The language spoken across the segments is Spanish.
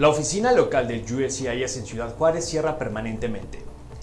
La oficina local del USCIS en Ciudad Juárez cierra permanentemente.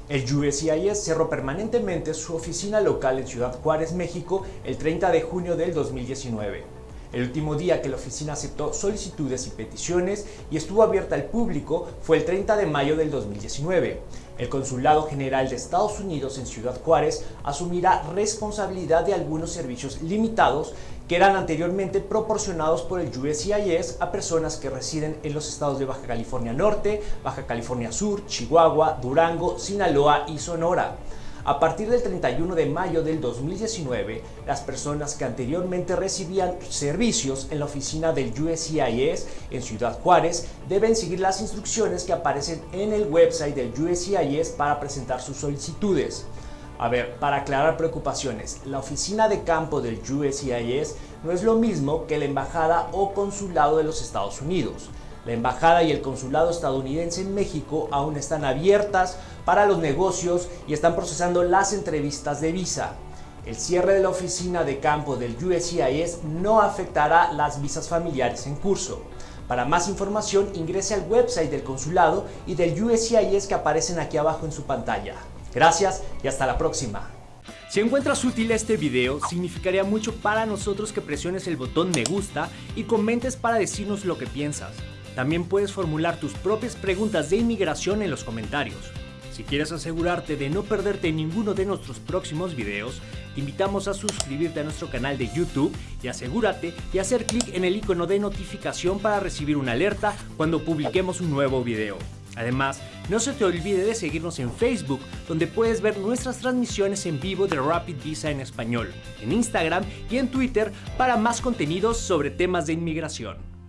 El USCIS cerró permanentemente su oficina local en Ciudad Juárez, México, el 30 de junio del 2019. El último día que la oficina aceptó solicitudes y peticiones y estuvo abierta al público fue el 30 de mayo del 2019. El Consulado General de Estados Unidos en Ciudad Juárez asumirá responsabilidad de algunos servicios limitados que eran anteriormente proporcionados por el USCIS a personas que residen en los estados de Baja California Norte, Baja California Sur, Chihuahua, Durango, Sinaloa y Sonora. A partir del 31 de mayo del 2019, las personas que anteriormente recibían servicios en la oficina del USCIS en Ciudad Juárez deben seguir las instrucciones que aparecen en el website del USCIS para presentar sus solicitudes. A ver, para aclarar preocupaciones, la oficina de campo del USCIS no es lo mismo que la embajada o consulado de los Estados Unidos. La embajada y el consulado estadounidense en México aún están abiertas para los negocios y están procesando las entrevistas de visa. El cierre de la oficina de campo del USCIS no afectará las visas familiares en curso. Para más información ingrese al website del consulado y del USCIS que aparecen aquí abajo en su pantalla. Gracias y hasta la próxima. Si encuentras útil este video, significaría mucho para nosotros que presiones el botón me gusta y comentes para decirnos lo que piensas. También puedes formular tus propias preguntas de inmigración en los comentarios. Si quieres asegurarte de no perderte ninguno de nuestros próximos videos, te invitamos a suscribirte a nuestro canal de YouTube y asegúrate de hacer clic en el icono de notificación para recibir una alerta cuando publiquemos un nuevo video. Además, no se te olvide de seguirnos en Facebook, donde puedes ver nuestras transmisiones en vivo de Rapid Visa en español, en Instagram y en Twitter para más contenidos sobre temas de inmigración.